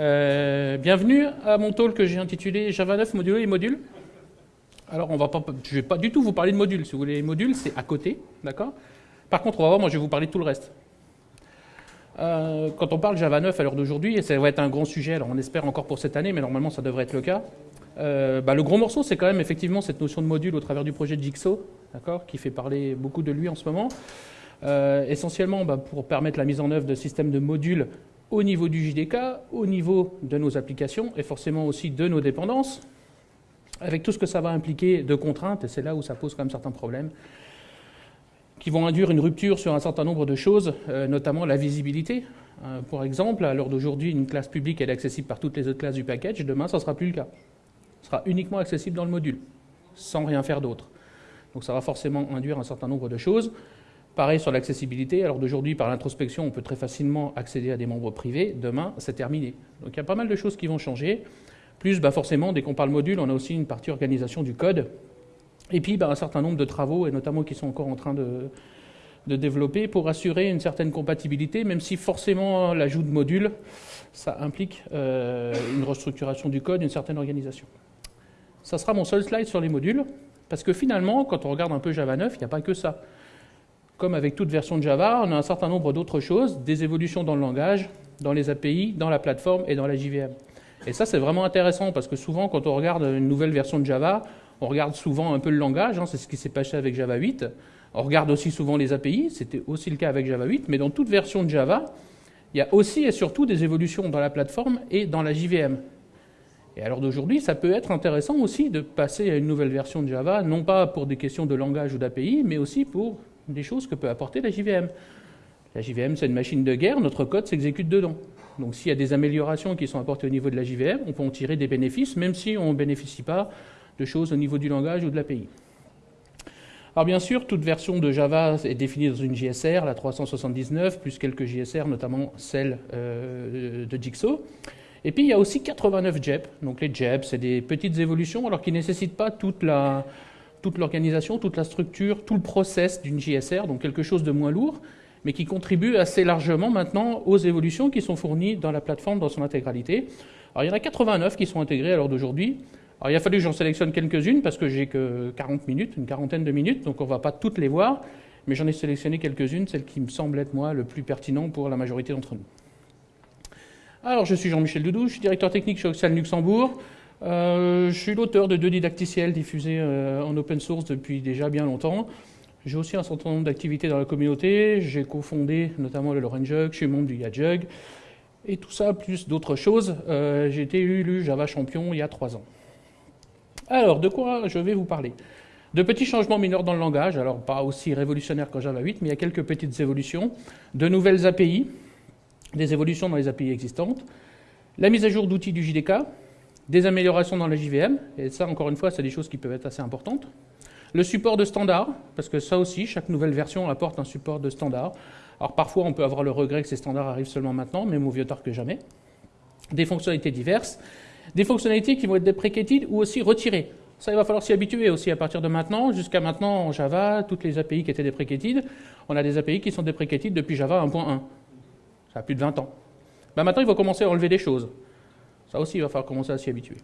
Euh, bienvenue à mon talk que j'ai intitulé Java 9 modulo et modules. Alors, on va pas, je ne vais pas du tout vous parler de modules. Si vous voulez les modules, c'est à côté, d'accord? Par contre, on va voir, moi, je vais vous parler de tout le reste. Euh, quand on parle Java 9 à l'heure d'aujourd'hui, et ça va être un grand sujet, alors on espère encore pour cette année, mais normalement ça devrait être le cas, euh, bah, le gros morceau, c'est quand même effectivement cette notion de module au travers du projet Jigsaw, qui fait parler beaucoup de lui en ce moment. Essentiellement bah, pour permettre la mise en œuvre de systèmes de modules au niveau du JDK, au niveau de nos applications et forcément aussi de nos dépendances, avec tout ce que ça va impliquer de contraintes, et c'est là où ça pose quand même certains problèmes, qui vont induire une rupture sur un certain nombre de choses, euh, notamment la visibilité. Euh, pour exemple, à l'heure d'aujourd'hui, une classe publique est accessible par toutes les autres classes du package, demain ça ne sera plus le cas. Ce sera uniquement accessible dans le module, sans rien faire d'autre. Donc ça va forcément induire un certain nombre de choses. Pareil sur l'accessibilité. Alors d'aujourd'hui, par l'introspection, on peut très facilement accéder à des membres privés. Demain, c'est terminé. Donc il y a pas mal de choses qui vont changer. Plus, bah forcément, dès qu'on parle module, on a aussi une partie organisation du code. Et puis, bah, un certain nombre de travaux, et notamment qui sont encore en train de, développer, pour assurer une certaine compatibilité, même si forcément l'ajout de modules, ça implique euh, une restructuration du code, une certaine organisation. Ça sera mon seul slide sur les modules, parce que finalement, quand on regarde un peu Java 9, il n'y a pas que ça comme avec toute version de Java, on a un certain nombre d'autres choses, des évolutions dans le langage, dans les API, dans la plateforme et dans la JVM. Et ça, c'est vraiment intéressant parce que souvent, quand on regarde une nouvelle version de Java, on regarde souvent un peu le langage, hein, c'est ce qui s'est passé avec Java 8. On regarde aussi souvent les API, c'était aussi le cas avec Java 8, mais dans toute version de Java, il y a aussi et surtout des évolutions dans la plateforme et dans la JVM. Et alors d'aujourd'hui, ça peut être intéressant aussi de passer à une nouvelle version de Java, non pas pour des questions de langage ou d'API, mais aussi pour des choses que peut apporter la JVM. La JVM, c'est une machine de guerre, notre code s'exécute dedans. Donc s'il y a des améliorations qui sont apportées au niveau de la JVM, on peut en tirer des bénéfices, même si on ne bénéficie pas de choses au niveau du langage ou de l'API. Alors bien sûr, toute version de Java est définie dans une JSR, la 379, plus quelques JSR, notamment celle euh, de Jigsaw. Et puis il y a aussi 89 JEP. Donc les JEP, c'est des petites évolutions, alors qui ne nécessitent pas toute la, toute l'organisation, toute la structure, tout le process d'une JSR, donc quelque chose de moins lourd, mais qui contribue assez largement maintenant aux évolutions qui sont fournies dans la plateforme dans son intégralité. Alors il y en a 89 qui sont intégrées à l'heure d'aujourd'hui. Alors il a fallu que j'en sélectionne quelques-unes parce que j'ai que 40 minutes, une quarantaine de minutes, donc on ne va pas toutes les voir, mais j'en ai sélectionné quelques-unes, celles qui me semblent être moi le plus pertinent pour la majorité d'entre nous. Alors je suis Jean-Michel Doudou, je suis directeur technique chez Oxal Luxembourg. Euh, je suis l'auteur de deux didacticiels diffusés euh, en open source depuis déjà bien longtemps. J'ai aussi un certain nombre d'activités dans la communauté. J'ai cofondé notamment le Jug, je suis membre du YaJug. Et tout ça, plus d'autres choses. Euh, j'ai été élu Java champion il y a trois ans. Alors, de quoi je vais vous parler? De petits changements mineurs dans le langage, alors pas aussi révolutionnaires qu'en Java 8, mais il y a quelques petites évolutions. De nouvelles API, des évolutions dans les API existantes. La mise à jour d'outils du JDK, des améliorations dans la JVM, et ça, encore une fois, c'est des choses qui peuvent être assez importantes. Le support de standard, parce que ça aussi, chaque nouvelle version apporte un support de standard. Alors parfois, on peut avoir le regret que ces standards arrivent seulement maintenant, mais mieux tard que jamais. Des fonctionnalités diverses, des fonctionnalités qui vont être deprecated ou aussi retirées. Ça, il va falloir s'y habituer aussi à partir de maintenant. Jusqu'à maintenant, en Java, toutes les API qui étaient deprecated, on a des API qui sont deprecated depuis Java 1.1. Ça a plus de 20 ans. Ben maintenant, il faut commencer à enlever des choses. Ça aussi, il va falloir commencer à s'y habituer.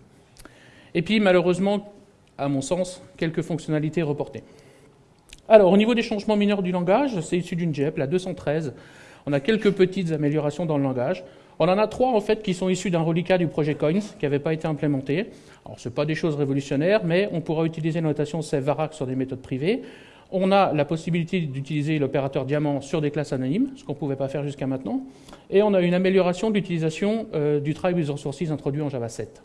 Et puis, malheureusement, à mon sens, quelques fonctionnalités reportées. Alors, au niveau des changements mineurs du langage, c'est issu d'une JEP, la 213. On a quelques petites améliorations dans le langage. On en a trois, en fait, qui sont issus d'un reliquat du projet Coins, qui n'avait pas été implémenté. Alors, ce pas des choses révolutionnaires, mais on pourra utiliser la notation save sur des méthodes privées. On a la possibilité d'utiliser l'opérateur diamant sur des classes anonymes, ce qu'on ne pouvait pas faire jusqu'à maintenant. Et on a une amélioration de l'utilisation euh, du try with resources introduit en Java 7.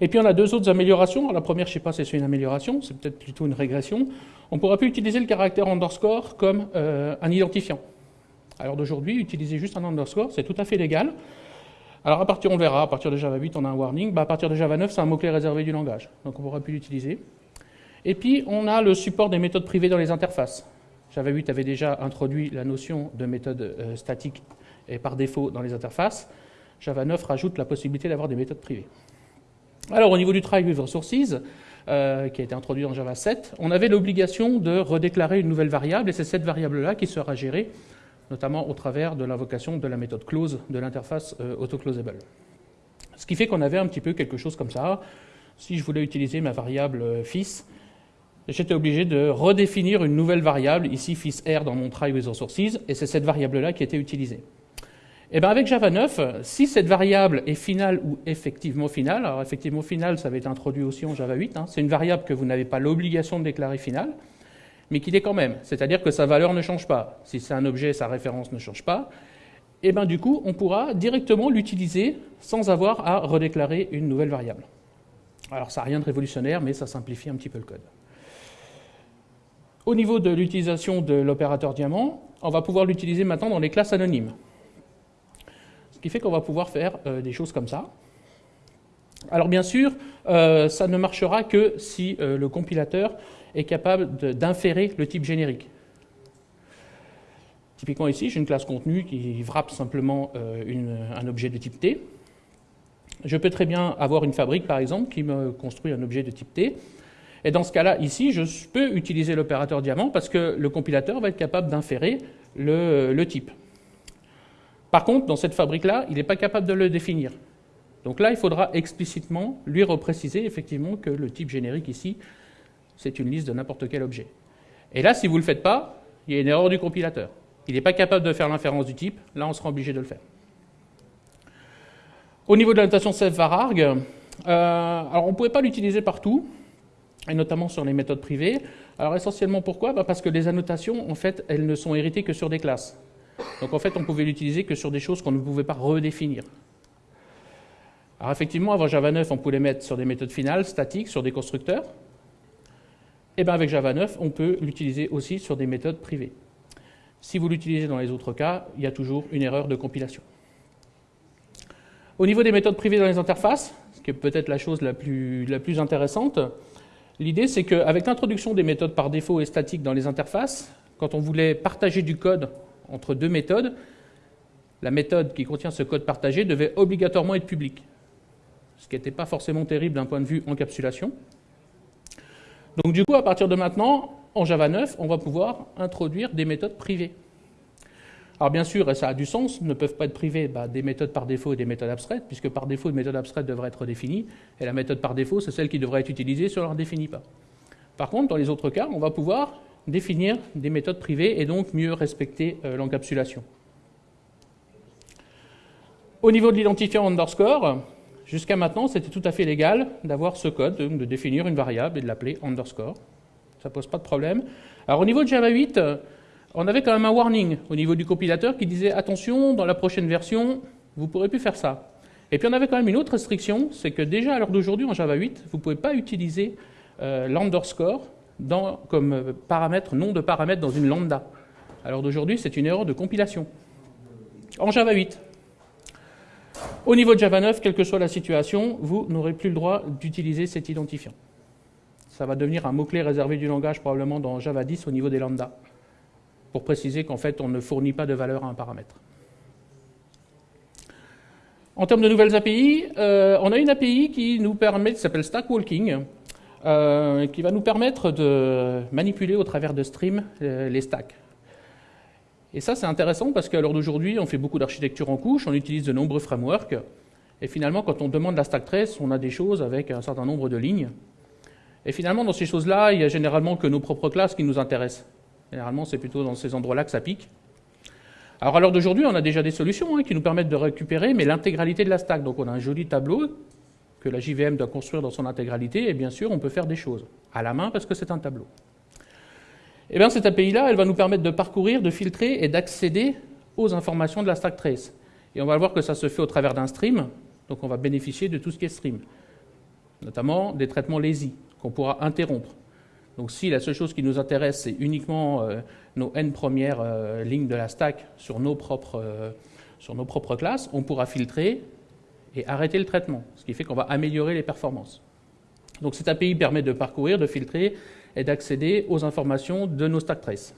Et puis on a deux autres améliorations. la première, je ne sais pas si c'est une amélioration, c'est peut-être plutôt une régression. On ne pourra plus utiliser le caractère underscore comme euh, un identifiant. Alors d'aujourd'hui, utiliser juste un underscore, c'est tout à fait légal. Alors à partir, on verra, à partir de Java 8, on a un warning. Bah, à partir de Java 9, c'est un mot-clé réservé du langage. Donc on ne pourra plus l'utiliser. Et puis, on a le support des méthodes privées dans les interfaces. Java 8 avait déjà introduit la notion de méthode euh, statique et par défaut dans les interfaces. Java 9 rajoute la possibilité d'avoir des méthodes privées. Alors, au niveau du try with resources, qui a été introduit dans Java 7, on avait l'obligation de redéclarer une nouvelle variable, et c'est cette variable-là qui sera gérée notamment au travers de l'invocation de la méthode close de l'interface euh, autoclosable. Ce qui fait qu'on avait un petit peu quelque chose comme ça. Si je voulais utiliser ma variable euh, fils, j'étais obligé de redéfinir une nouvelle variable, ici fils r dans mon try with resources, et c'est cette variable-là qui était utilisée. Et eh bien avec Java 9, si cette variable est finale ou effectivement finale, alors effectivement finale, ça va être introduit aussi en Java 8, hein, c'est une variable que vous n'avez pas l'obligation de déclarer finale, mais qui l'est quand même, c'est-à-dire que sa valeur ne change pas. Si c'est un objet, sa référence ne change pas. Et eh bien du coup, on pourra directement l'utiliser sans avoir à redéclarer une nouvelle variable. Alors ça n'a rien de révolutionnaire, mais ça simplifie un petit peu le code. Au niveau de l'utilisation de l'opérateur diamant, on va pouvoir l'utiliser maintenant dans les classes anonymes. Ce qui fait qu'on va pouvoir faire euh, des choses comme ça. Alors bien sûr, euh, ça ne marchera que si euh, le compilateur est capable d'inférer le type générique. Typiquement ici, j'ai une classe contenu qui wrap simplement un objet de type T. Je peux très bien avoir une fabrique, par exemple, qui me construit un objet de type T. Et dans ce cas-là, ici, je peux utiliser l'opérateur diamant parce que le compilateur va être capable d'inférer le type. Par contre, dans cette fabrique-là, il n'est pas capable de le définir. Donc là, il faudra explicitement lui repréciser effectivement que le type générique ici, c'est une liste de n'importe quel objet. Et là, si vous ne le faites pas, il y a une erreur du compilateur. Il n'est pas capable de faire l'inférence du type, là on sera obligé de le faire. Au niveau de la notation self-vararg, euh, alors on ne pouvait pas l'utiliser partout, et notamment sur les méthodes privées. Alors essentiellement pourquoi? Bah, Parce que les annotations, en fait, elles ne sont héritées que sur des classes. Donc en fait, on pouvait l'utiliser que sur des choses qu'on ne pouvait pas redéfinir. Alors effectivement, avant Java 9, on pouvait les mettre sur des méthodes finales, statiques, sur des constructeurs. Et eh bien avec Java 9, on peut l'utiliser aussi sur des méthodes privées. Si vous l'utilisez dans les autres cas, il y a toujours une erreur de compilation. Au niveau des méthodes privées dans les interfaces, ce qui est peut-être la chose la plus, la plus intéressante, l'idée c'est qu'avec l'introduction des méthodes par défaut et statiques dans les interfaces, quand on voulait partager du code entre deux méthodes, la méthode qui contient ce code partagé devait obligatoirement être publique, ce qui n'était pas forcément terrible d'un point de vue encapsulation. Donc du coup, à partir de maintenant, en Java 9, on va pouvoir introduire des méthodes privées. Alors bien sûr, et ça a du sens, ne peuvent pas être privées bah, des méthodes par défaut et des méthodes abstraites, puisque par défaut, une méthode abstraite devrait être définie, et la méthode par défaut, c'est celle qui devrait être utilisée si on ne la définit pas. Par contre, dans les autres cas, on va pouvoir définir des méthodes privées et donc mieux respecter euh, l'encapsulation. Au niveau de l'identifiant underscore, jusqu'à maintenant, c'était tout à fait légal d'avoir ce code, de définir une variable et de l'appeler underscore. Ça ne pose pas de problème. Alors au niveau de Java 8, on avait quand même un warning au niveau du compilateur qui disait attention, dans la prochaine version, vous ne pourrez plus faire ça. Et puis on avait quand même une autre restriction, c'est que déjà à l'heure d'aujourd'hui en Java 8, vous ne pouvez pas utiliser euh, l'underscore comme paramètre, nom de paramètre dans une lambda. Alors d'aujourd'hui, c'est une erreur de compilation. En Java 8. Au niveau de Java 9, quelle que soit la situation, vous n'aurez plus le droit d'utiliser cet identifiant. Ça va devenir un mot-clé réservé du langage probablement dans Java 10 au niveau des lambda, pour préciser qu'en fait, on ne fournit pas de valeur à un paramètre. En termes de nouvelles API, euh, on a une API qui nous permet, qui s'appelle Stack Walking, euh, qui va nous permettre de manipuler au travers de stream euh, les stacks. Et ça, c'est intéressant parce qu'à l'heure d'aujourd'hui, on fait beaucoup d'architecture en couche, on utilise de nombreux frameworks, et finalement, quand on demande la stack trace, on a des choses avec un certain nombre de lignes. Et finalement, dans ces choses-là, il y a généralement que nos propres classes qui nous intéressent. Généralement, c'est plutôt dans ces endroits-là que ça pique. Alors à l'heure d'aujourd'hui, on a déjà des solutions hein, qui nous permettent de récupérer, mais l'intégralité de la stack. Donc on a un joli tableau que la JVM doit construire dans son intégralité, et bien sûr, on peut faire des choses à la main parce que c'est un tableau. Et eh bien, cette API-là, elle va nous permettre de parcourir, de filtrer et d'accéder aux informations de la stack trace. Et on va voir que ça se fait au travers d'un stream, donc on va bénéficier de tout ce qui est stream, notamment des traitements lazy qu'on pourra interrompre. Donc si la seule chose qui nous intéresse, c'est uniquement euh, nos n premières euh, lignes de la stack sur nos propres, euh, sur nos propres classes, on pourra filtrer et arrêter le traitement, ce qui fait qu'on va améliorer les performances. Donc cette API permet de parcourir, de filtrer et d'accéder aux informations de nos stack traces.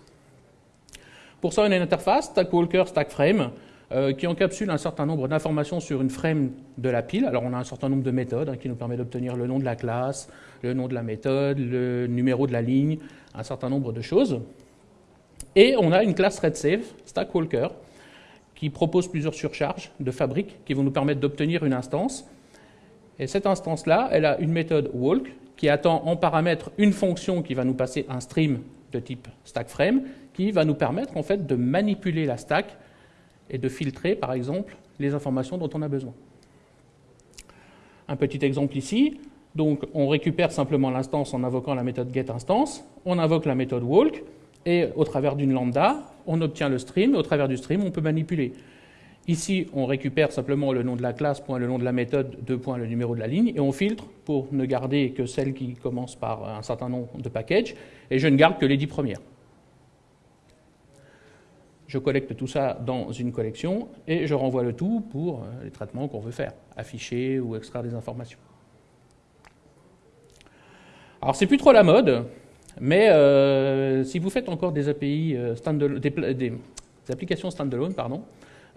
Pour ça, on a une interface, StackWalker, StackFrame, euh, qui encapsule un certain nombre d'informations sur une frame de la pile. Alors on a un certain nombre de méthodes hein, qui nous permet d'obtenir le nom de la classe, le nom de la méthode, le numéro de la ligne, un certain nombre de choses. Et on a une classe RedSafe, StackWalker, qui propose plusieurs surcharges de fabrique qui vont nous permettre d'obtenir une instance. Et cette instance-là, elle a une méthode walk qui attend en paramètre une fonction qui va nous passer un stream de type stackFrame, qui va nous permettre en fait de manipuler la stack et de filtrer, par exemple, les informations dont on a besoin. Un petit exemple ici. Donc, on récupère simplement l'instance en invoquant la méthode getInstance, on invoque la méthode walk, et au travers d'une lambda, on obtient le stream, et au travers du stream, on peut manipuler. Ici, on récupère simplement le nom de la classe, point le nom de la méthode, deux points le numéro de la ligne, et on filtre pour ne garder que celles qui commencent par un certain nombre de packages, et je ne garde que les dix premières. Je collecte tout ça dans une collection et je renvoie le tout pour euh, les traitements qu'on veut faire, afficher ou extraire des informations. Alors c'est plus trop la mode, mais euh, si vous faites encore des API euh, des, applications standalone, pardon,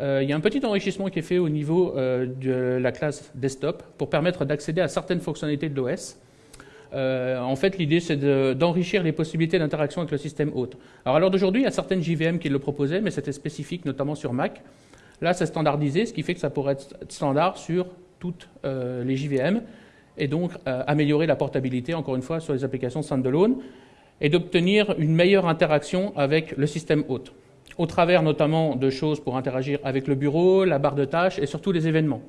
il y a un petit enrichissement qui est fait au niveau de la classe desktop pour permettre d'accéder à certaines fonctionnalités de l'OS euh, en fait, l'idée, c'est d'enrichir les possibilités d'interaction avec le système hôte. Alors, à l'heure d'aujourd'hui, il y a certaines JVM qui le proposaient, mais c'était spécifique, notamment sur Mac. Là, c'est standardisé, ce qui fait que ça pourrait être standard sur toutes euh, les JVM, et donc euh, améliorer la portabilité, encore une fois, sur les applications standalone, et d'obtenir une meilleure interaction avec le système hôte, au travers notamment de choses pour interagir avec le bureau, la barre de tâches et surtout les événements.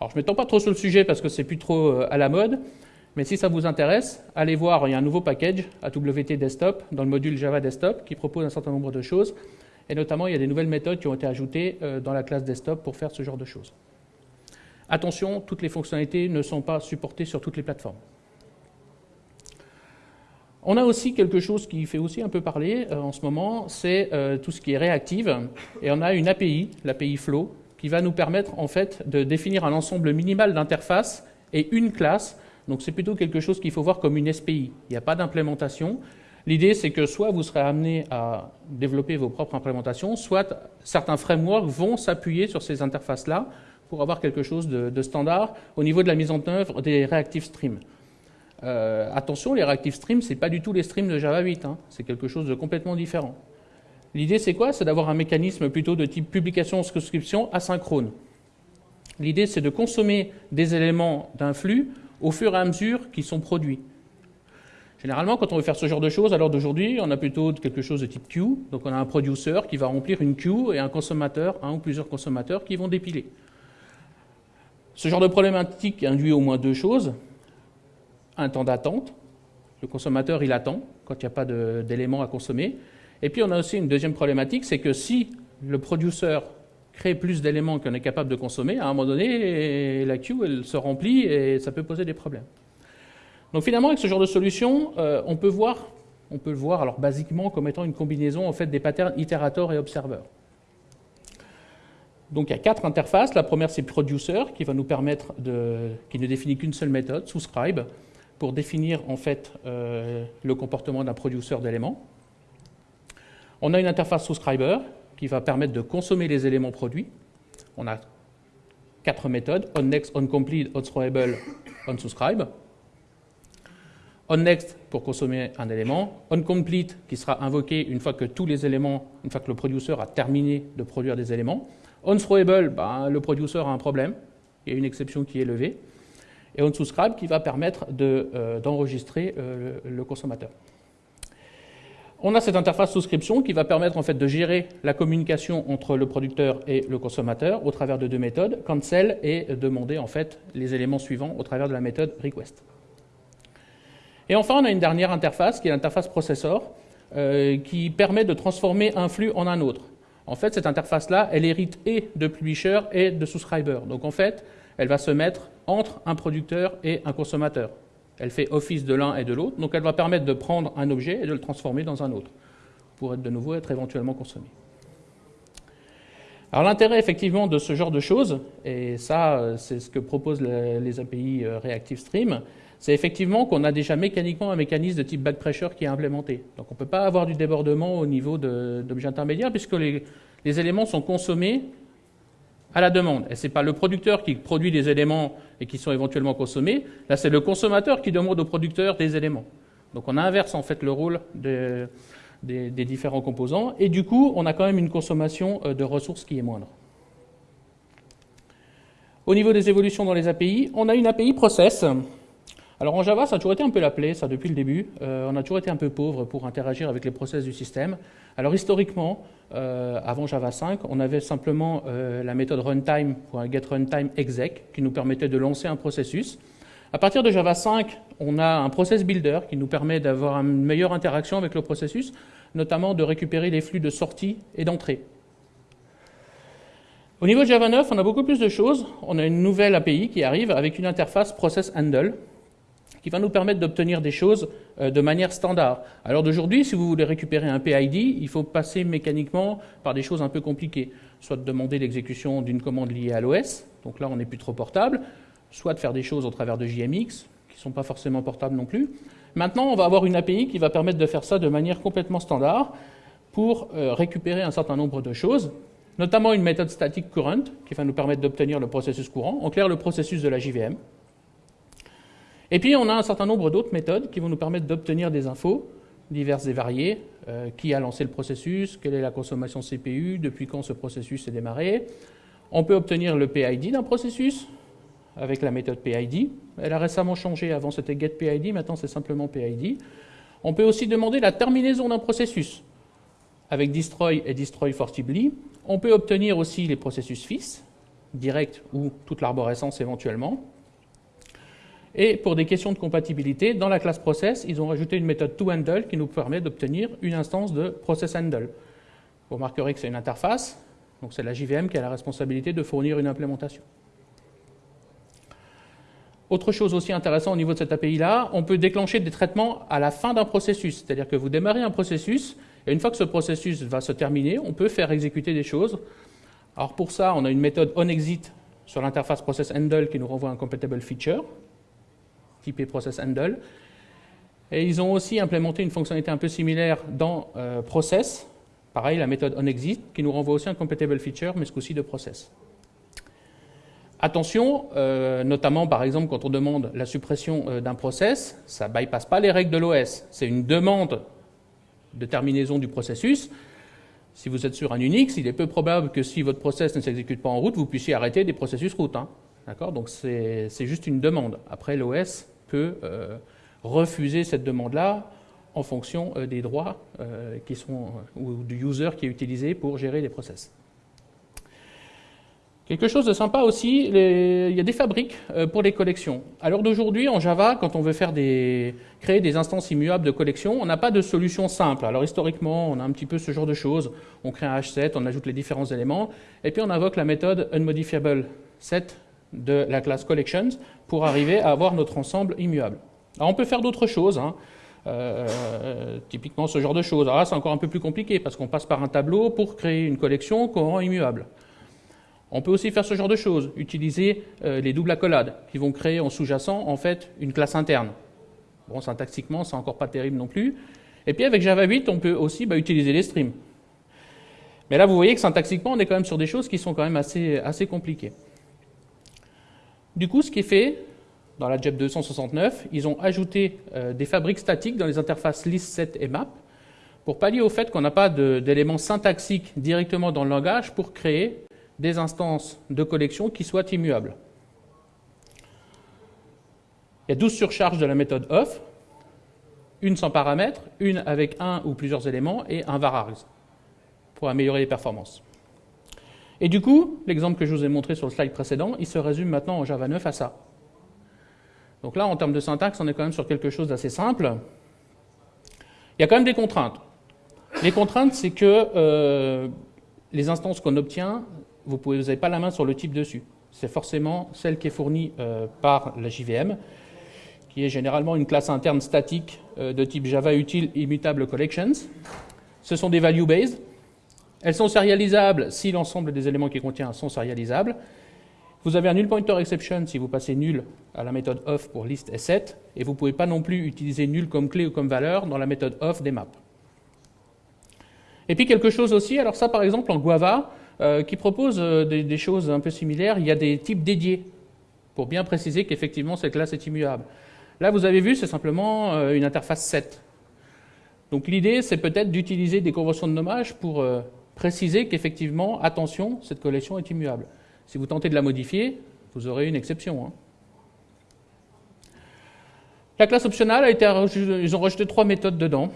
Alors, je ne m'étends pas trop sur le sujet parce que c'est plus trop à la mode, mais si ça vous intéresse, allez voir, il y a un nouveau package AWT Desktop dans le module Java Desktop qui propose un certain nombre de choses. Et notamment, il y a des nouvelles méthodes qui ont été ajoutées euh, dans la classe Desktop pour faire ce genre de choses. Attention, toutes les fonctionnalités ne sont pas supportées sur toutes les plateformes. On a aussi quelque chose qui fait aussi un peu parler euh, en ce moment, c'est euh, tout ce qui est réactive. Et on a une API, l'API Flow, qui va nous permettre en fait de définir un ensemble minimal d'interfaces et une classe donc c'est plutôt quelque chose qu'il faut voir comme une SPI. Il n'y a pas d'implémentation. L'idée, c'est que soit vous serez amené à développer vos propres implémentations, soit certains frameworks vont s'appuyer sur ces interfaces-là pour avoir quelque chose de, standard au niveau de la mise en œuvre des reactive streams. Euh, attention, les reactive streams, ce n'est pas du tout les streams de Java 8, hein. c'est quelque chose de complètement différent. L'idée, c'est quoi? C'est d'avoir un mécanisme plutôt de type publication-subscription asynchrone. L'idée, c'est de consommer des éléments d'un flux au fur et à mesure qu'ils sont produits. Généralement, quand on veut faire ce genre de choses, l'heure d'aujourd'hui, on a plutôt quelque chose de type queue. Donc on a un producer qui va remplir une queue et un consommateur, un ou plusieurs consommateurs qui vont dépiler. Ce genre de problématique induit au moins deux choses. Un temps d'attente. Le consommateur, il attend quand il n'y a pas d'éléments à consommer. Et puis on a aussi une deuxième problématique, c'est que si le producer créer plus d'éléments qu'on est capable de consommer, à un moment donné, la queue elle se remplit et ça peut poser des problèmes. Donc finalement, avec ce genre de solution, euh, on peut voir, on peut le voir alors basiquement comme étant une combinaison en fait des patterns itérator et observer. Donc il y a quatre interfaces. La première c'est producer qui va nous permettre de, qui ne définit qu'une seule méthode, subscribe, pour définir en fait euh, le comportement d'un producer d'éléments. On a une interface subscriber qui va permettre de consommer les éléments produits. On a quatre méthodes, onNext, onComplete, onThrowable, onSubscribe. OnNext pour consommer un élément, onComplete qui sera invoqué une fois que tous les éléments, une fois que le producer a terminé de produire des éléments. OnThrowable, ben, le producer a un problème, il y a une exception qui est levée. Et onSubscribe qui va permettre euh, d'enregistrer de, euh, le consommateur. On a cette interface souscription qui va permettre en fait de gérer la communication entre le producteur et le consommateur au travers de deux méthodes, cancel et demander en fait les éléments suivants au travers de la méthode request. Et enfin, on a une dernière interface qui est l'interface processor euh, qui permet de transformer un flux en un autre. En fait, cette interface-là, elle hérite et de publisher et de subscriber. Donc en fait, elle va se mettre entre un producteur et un consommateur. Elle fait office de l'un et de l'autre, donc elle va permettre de prendre un objet et de le transformer dans un autre, pour être de nouveau être éventuellement consommé. Alors l'intérêt effectivement de ce genre de choses, et ça c'est ce que proposent les API euh, Reactive Stream, c'est effectivement qu'on a déjà mécaniquement un mécanisme de type back pressure qui est implémenté. Donc on ne peut pas avoir du débordement au niveau d'objets intermédiaires puisque les éléments sont consommés à la demande. Et ce n'est pas le producteur qui produit des éléments et qui sont éventuellement consommés. Là, c'est le consommateur qui demande au producteur des éléments. Donc on inverse en fait le rôle de, des, différents composants, et du coup, on a quand même une consommation de ressources qui est moindre. Au niveau des évolutions dans les API, on a une API process. Alors en Java, ça a toujours été un peu la plaie, ça depuis le début. on a toujours été un peu pauvre pour interagir avec les process du système. Alors historiquement, euh, avant Java 5, on avait simplement euh, la méthode runtime pour un getRuntimeExec qui nous permettait de lancer un processus. À partir de Java 5, on a un process builder qui nous permet d'avoir une meilleure interaction avec le processus, notamment de récupérer les flux de sortie et d'entrée. Au niveau de Java 9, on a beaucoup plus de choses. On a une nouvelle API qui arrive avec une interface process handle qui va nous permettre d'obtenir des choses euh, de manière standard. Alors d'aujourd'hui, si vous voulez récupérer un PID, il faut passer mécaniquement par des choses un peu compliquées. Soit de demander l'exécution d'une commande liée à l'OS, donc là on n'est plus trop portable, soit de faire des choses au travers de JMX, qui ne sont pas forcément portables non plus. Maintenant, on va avoir une API qui va permettre de faire ça de manière complètement standard pour euh, récupérer un certain nombre de choses, notamment une méthode statique current qui va nous permettre d'obtenir le processus courant, en clair le processus de la JVM. Et puis, on a un certain nombre d'autres méthodes qui vont nous permettre d'obtenir des infos diverses et variées. Euh, qui a lancé le processus, quelle est la consommation CPU, depuis quand ce processus est démarré. On peut obtenir le PID d'un processus avec la méthode PID. Elle a récemment changé, avant c'était getPID, maintenant c'est simplement PID. On peut aussi demander la terminaison d'un processus avec destroy et destroy forcibly. On peut obtenir aussi les processus fils, direct ou toute l'arborescence éventuellement. Et pour des questions de compatibilité, dans la classe process, ils ont rajouté une méthode toHandle qui nous permet d'obtenir une instance de processHandle. Vous remarquerez que c'est une interface, donc c'est la JVM qui a la responsabilité de fournir une implémentation. Autre chose aussi intéressante au niveau de cette API-là, on peut déclencher des traitements à la fin d'un processus. C'est-à-dire que vous démarrez un processus, et une fois que ce processus va se terminer, on peut faire exécuter des choses. Alors pour ça, on a une méthode onExit sur l'interface processHandle qui nous renvoie un compatible feature typé Process Handle. Et ils ont aussi implémenté une fonctionnalité un peu similaire dans euh, Process, pareil, la méthode onExit, qui nous renvoie aussi un compatible feature, mais ce coup-ci de Process. Attention, euh, notamment par exemple quand on demande la suppression euh, d'un process, ça ne bypasse pas les règles de l'OS. C'est une demande de terminaison du processus. Si vous êtes sur un Unix, il est peu probable que si votre process ne s'exécute pas en route, vous puissiez arrêter des processus route. Hein. D'accord? Donc c'est juste une demande. Après, l'OS peut euh, refuser cette demande-là en fonction euh, des droits euh, qui sont, ou du user qui est utilisé pour gérer les process. Quelque chose de sympa aussi, il y a des fabriques pour les collections. À l'heure d'aujourd'hui, en Java, quand on veut faire des, créer des instances immuables de collection, on n'a pas de solution simple. Alors historiquement, on a un petit peu ce genre de choses. On crée un H7, on ajoute les différents éléments, et puis on invoque la méthode unmodifiable set de la classe collections pour arriver à avoir notre ensemble immuable. Alors on peut faire d'autres choses, hein. euh, typiquement ce genre de choses. Alors là c'est encore un peu plus compliqué parce qu'on passe par un tableau pour créer une collection qu'on rend immuable. On peut aussi faire ce genre de choses, utiliser euh, les doubles accolades qui vont créer en sous-jacent en fait une classe interne. Bon, syntaxiquement, c'est encore pas terrible non plus. Et puis avec Java 8, on peut aussi bah, utiliser les streams. Mais là, vous voyez que syntaxiquement, on est quand même sur des choses qui sont quand même assez compliquées. Du coup, ce qui est fait, dans la JEP 269, ils ont ajouté euh, des fabriques statiques dans les interfaces list, set et map pour pallier au fait qu'on n'a pas d'éléments syntaxiques directement dans le langage pour créer des instances de collection qui soient immuables. Il y a 12 surcharges de la méthode off, une sans paramètres, une avec un ou plusieurs éléments et un var pour améliorer les performances. Et du coup, l'exemple que je vous ai montré sur le slide précédent, il se résume maintenant en Java 9 à ça. Donc là, en termes de syntaxe, on est quand même sur quelque chose d'assez simple. Il y a quand même des contraintes. Les contraintes, c'est que euh, les instances qu'on obtient, vous n'avez pas la main sur le type dessus. C'est forcément celle qui est fournie euh, par la JVM, qui est généralement une classe interne statique euh, de type Java Util Immutable Collections. Ce sont des value-based, elles sont sérialisables si l'ensemble des éléments qui contient sont sérialisables. Vous avez un null pointer exception si vous passez nul à la méthode off pour list et set, et vous ne pouvez pas non plus utiliser nul comme clé ou comme valeur dans la méthode off des maps. Et puis quelque chose aussi, alors ça par exemple en Guava, euh, qui propose euh, des, choses un peu similaires, il y a des types dédiés, pour bien préciser qu'effectivement cette classe est immuable. Là vous avez vu, c'est simplement euh, une interface set. Donc l'idée, c'est peut-être d'utiliser des conventions de nommage pour préciser qu'effectivement, attention, cette collection est immuable. Si vous tentez de la modifier, vous aurez une exception. Hein. La classe optionnelle a été, ils ont rajouté trois méthodes dedans.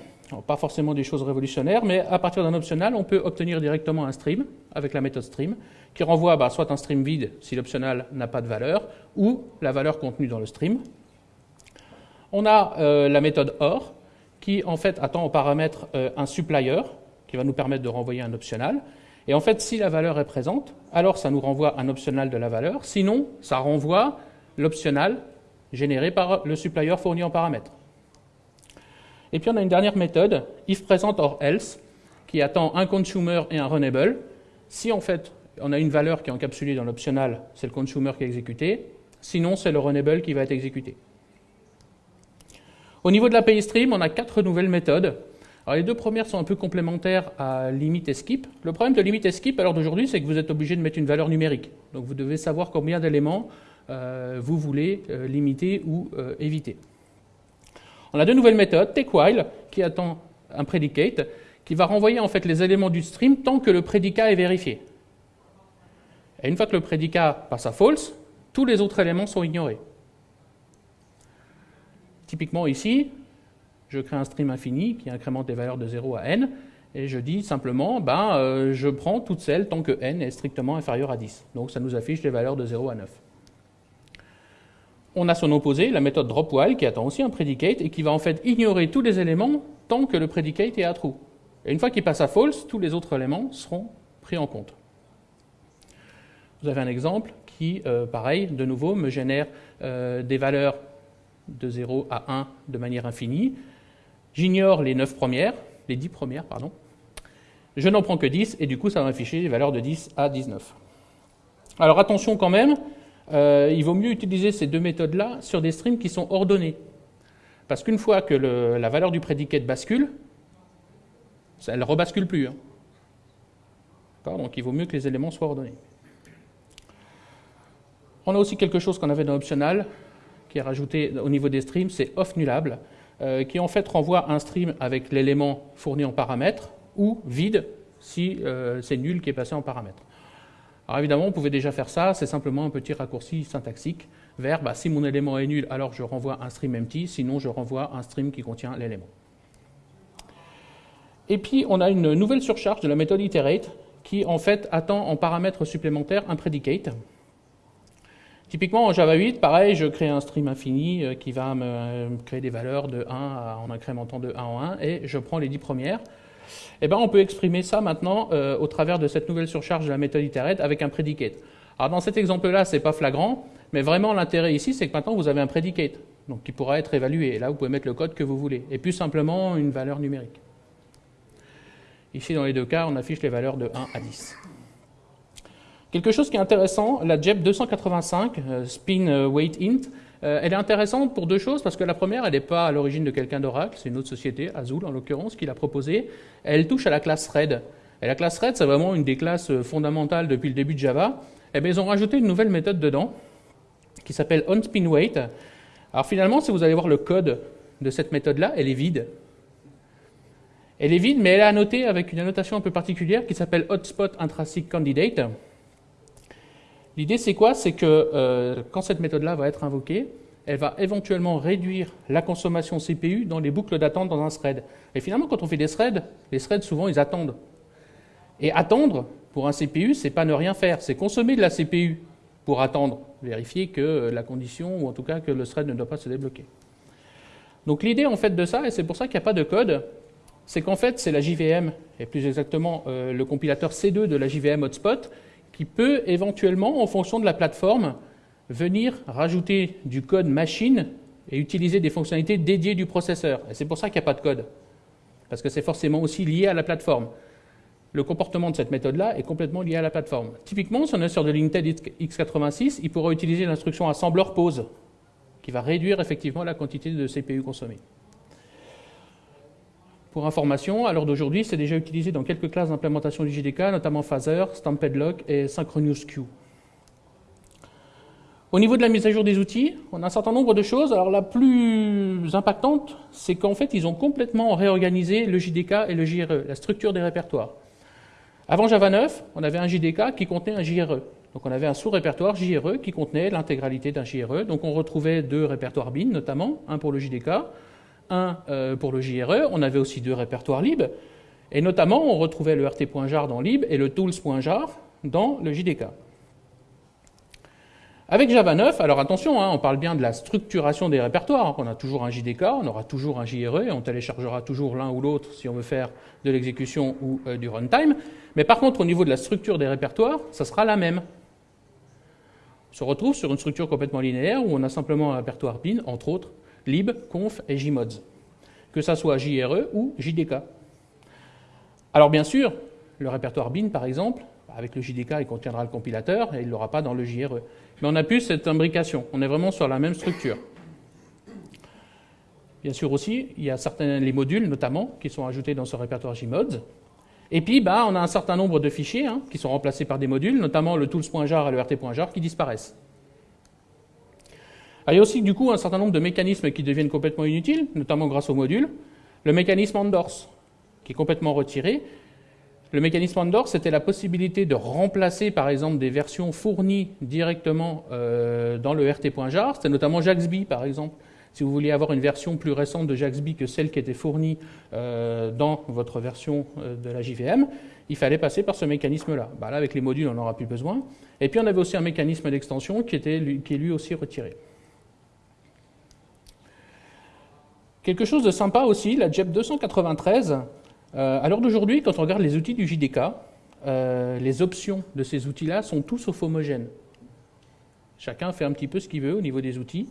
pas forcément des choses révolutionnaires, mais à partir d'un optional, on peut obtenir directement un stream avec la méthode stream, qui renvoie bah, soit un stream vide si l'optional n'a pas de valeur, ou la valeur contenue dans le stream. On a euh, la méthode OR, qui en fait attend en paramètre euh, un supplier, qui va nous permettre de renvoyer un optional. Et en fait, si la valeur est présente, alors ça nous renvoie un optional de la valeur. Sinon, ça renvoie l'optional généré par le supplier fourni en paramètres. Et puis on a une dernière méthode, if or else, qui attend un consumer et un runnable. Si en fait on a une valeur qui est encapsulée dans l'optional, c'est le consumer qui est exécuté. Sinon, c'est le runnable qui va être exécuté. Au niveau de l'API Stream, on a quatre nouvelles méthodes. Les deux premières sont un peu complémentaires à limit et skip. Le problème de limit et skip à l'heure d'aujourd'hui, c'est que vous êtes obligé de mettre une valeur numérique. Donc vous devez savoir combien d'éléments euh, vous voulez euh, limiter ou euh, éviter. On a deux nouvelles méthodes, takeWhile, qui attend un predicate, qui va renvoyer en fait les éléments du stream tant que le prédicat est vérifié. Et une fois que le prédicat passe à false, tous les autres éléments sont ignorés. Typiquement ici, je crée un stream infini qui incrémente les valeurs de 0 à n, et je dis simplement, ben, je prends toutes celles tant que n est strictement inférieur à 10. Donc ça nous affiche les valeurs de 0 à 9 on a son opposé, la méthode drop while, qui attend aussi un predicate et qui va en fait ignorer tous les éléments tant que le predicate est à true. Et une fois qu'il passe à false, tous les autres éléments seront pris en compte. Vous avez un exemple qui, euh, pareil, de nouveau, me génère euh, des valeurs de 0 à 1 de manière infinie. J'ignore les 9 premières, les 10 premières, pardon. Je n'en prends que 10 et du coup, ça va m'afficher les valeurs de 10 à 19. Alors attention quand même, euh, il vaut mieux utiliser ces deux méthodes-là sur des streams qui sont ordonnés. Parce qu'une fois que la valeur du prédicat bascule, elle ne rebascule plus. Hein. Donc il vaut mieux que les éléments soient ordonnés. On a aussi quelque chose qu'on avait dans Optional, qui est rajouté au niveau des streams, c'est off nullable, euh, qui en fait renvoie un stream avec l'élément fourni en paramètre, ou vide si euh, c'est nul qui est passé en paramètre. Alors évidemment, on pouvait déjà faire ça, c'est simplement un petit raccourci syntaxique vers bah, si mon élément est nul, alors je renvoie un stream empty, sinon je renvoie un stream qui contient l'élément. Et puis on a une nouvelle surcharge de la méthode iterate qui en fait attend en paramètre supplémentaire un predicate. Typiquement en Java 8, pareil, je crée un stream infini euh, qui va me créer des valeurs de 1 en incrémentant de 1 en 1 et je prends les 10 premières. Eh ben, on peut exprimer ça maintenant euh, au travers de cette nouvelle surcharge de la méthode iterate avec un predicate. Alors dans cet exemple-là, ce n'est pas flagrant, mais vraiment l'intérêt ici, c'est que maintenant vous avez un predicate, donc qui pourra être évalué. Et là, vous pouvez mettre le code que vous voulez, et plus simplement une valeur numérique. Ici, dans les deux cas, on affiche les valeurs de 1 à 10. Quelque chose qui est intéressant, la JEP 285, euh, euh, euh, elle est intéressante pour deux choses, parce que la première, elle n'est pas à l'origine de quelqu'un d'Oracle, c'est une autre société, Azul en l'occurrence, qui l'a proposée. Elle touche à la classe Thread. Et la classe Thread, c'est vraiment une des classes euh, fondamentales depuis le début de Java. Et eh bien, ils ont rajouté une nouvelle méthode dedans, qui s'appelle onSpinWeight. Alors finalement, si vous allez voir le code de cette méthode-là, elle est vide. Elle est vide, mais elle est annotée avec une annotation un peu particulière qui s'appelle hotspot candidate. L'idée, c'est quoi? C'est que euh, quand cette méthode-là va être invoquée, elle va éventuellement réduire la consommation CPU dans les boucles d'attente dans un thread. Et finalement, quand on fait des threads, les threads, souvent, ils attendent. Et attendre, pour un CPU, c'est pas ne rien faire, c'est consommer de la CPU pour attendre, vérifier que la condition, ou en tout cas que le thread ne doit pas se débloquer. Donc l'idée en fait de ça, et c'est pour ça qu'il n'y a pas de code, c'est qu'en fait c'est la JVM, et plus exactement euh, le compilateur C2 de la JVM Hotspot, qui peut éventuellement, en fonction de la plateforme, venir rajouter du code machine et utiliser des fonctionnalités dédiées du processeur. Et c'est pour ça qu'il n'y a pas de code, parce que c'est forcément aussi lié à la plateforme. Le comportement de cette méthode-là est complètement lié à la plateforme. Typiquement, si on est sur de l'Intel x86, il pourra utiliser l'instruction assembler pause, qui va réduire effectivement la quantité de CPU consommée. Pour information, à l'heure d'aujourd'hui, c'est déjà utilisé dans quelques classes d'implémentation du JDK, notamment Phaser, Stamped Lock et Synchronous Queue. Au niveau de la mise à jour des outils, on a un certain nombre de choses. Alors la plus impactante, c'est qu'en fait, ils ont complètement réorganisé le JDK et le JRE, la structure des répertoires. Avant Java 9, on avait un JDK qui contenait un JRE. Donc on avait un sous-répertoire JRE qui contenait l'intégralité d'un JRE. Donc on retrouvait deux répertoires bin notamment, un pour le JDK, un euh, pour le JRE. On avait aussi deux répertoires lib. Et notamment, on retrouvait le rt.jar dans lib et le tools.jar dans le JDK. Avec Java 9, alors attention, hein, on parle bien de la structuration des répertoires. On a toujours un JDK, on aura toujours un JRE, et on téléchargera toujours l'un ou l'autre si on veut faire de l'exécution ou euh, du runtime. Mais par contre, au niveau de la structure des répertoires, ça sera la même. On se retrouve sur une structure complètement linéaire où on a simplement un répertoire bin, entre autres, lib, conf et jmods. Que ça soit JRE ou JDK. Alors bien sûr, le répertoire bin, par exemple, avec le JDK, il contiendra le compilateur et il ne l'aura pas dans le JRE. Mais on a plus cette imbrication. On est vraiment sur la même structure. Bien sûr aussi, il y a certains, les modules notamment qui sont ajoutés dans ce répertoire JMods. Et puis, bah, on a un certain nombre de fichiers hein, qui sont remplacés par des modules, notamment le tools.jar et le rt.jar qui disparaissent. Il y a aussi du coup un certain nombre de mécanismes qui deviennent complètement inutiles, notamment grâce aux modules. Le mécanisme endorse, qui est complètement retiré, le mécanisme Andor, c'était la possibilité de remplacer, par exemple, des versions fournies directement euh, dans le rt.jar. C'était notamment Jaxby, par exemple. Si vous vouliez avoir une version plus récente de Jaxby que celle qui était fournie euh, dans votre version euh, de la JVM, il fallait passer par ce mécanisme-là. Bah là, avec les modules, on n'aura plus besoin. Et puis, on avait aussi un mécanisme d'extension qui, qui est lui aussi retiré. Quelque chose de sympa aussi, la JEP 293, euh, à l'heure d'aujourd'hui, quand on regarde les outils du JDK, euh, les options de ces outils-là sont tous sauf homogènes. Chacun fait un petit peu ce qu'il veut au niveau des outils.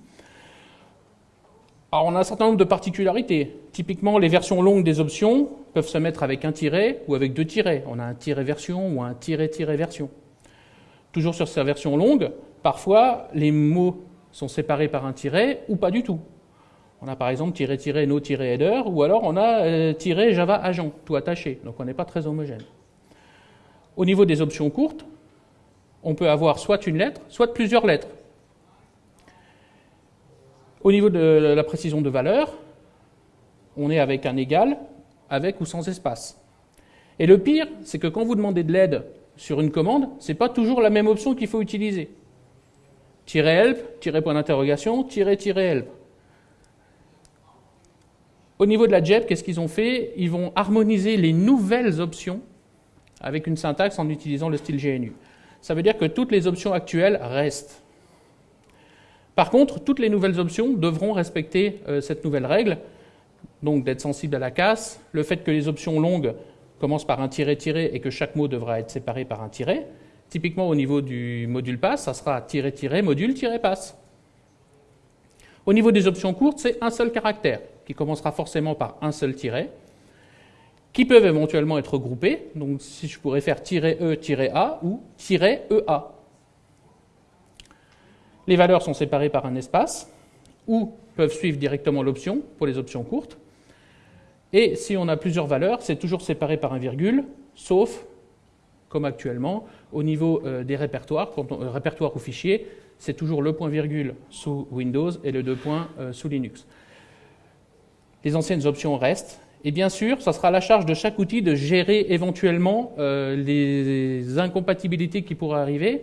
Alors on a un certain nombre de particularités. Typiquement, les versions longues des options peuvent se mettre avec un tiret ou avec deux tirets. On a un tiret version ou un tiret-tiret version. Toujours sur ces versions longues, parfois les mots sont séparés par un tiret ou pas du tout. On a par exemple tiré tiré no tiré header, ou alors on a euh, tiré Java agent, tout attaché. Donc on n'est pas très homogène. Au niveau des options courtes, on peut avoir soit une lettre, soit plusieurs lettres. Au niveau de la précision de valeur, on est avec un égal, avec ou sans espace. Et le pire, c'est que quand vous demandez de l'aide sur une commande, ce n'est pas toujours la même option qu'il faut utiliser. Tirer help, tirer point d'interrogation, tirer tirer help. Au niveau de la JEP, qu'est-ce qu'ils ont fait? Ils vont harmoniser les nouvelles options avec une syntaxe en utilisant le style GNU. Ça veut dire que toutes les options actuelles restent. Par contre, toutes les nouvelles options devront respecter euh, cette nouvelle règle, donc d'être sensible à la casse, le fait que les options longues commencent par un tiret-tiret et que chaque mot devra être séparé par un tiret. Typiquement, au niveau du module pass, ça sera tiret-tiret, module-pass. Au niveau des options courtes, c'est un seul caractère qui commencera forcément par un seul tiret, qui peuvent éventuellement être groupés. Donc si je pourrais faire "-e-a" ou "-ea". Les valeurs sont séparées par un espace ou peuvent suivre directement l'option pour les options courtes. Et si on a plusieurs valeurs, c'est toujours séparé par un virgule, sauf, comme actuellement, au niveau euh, des répertoires, euh, répertoire ou fichier, c'est toujours le point virgule sous Windows et le deux points euh, sous Linux les anciennes options restent. Et bien sûr, ça sera la charge de chaque outil de gérer éventuellement euh, les incompatibilités qui pourraient arriver,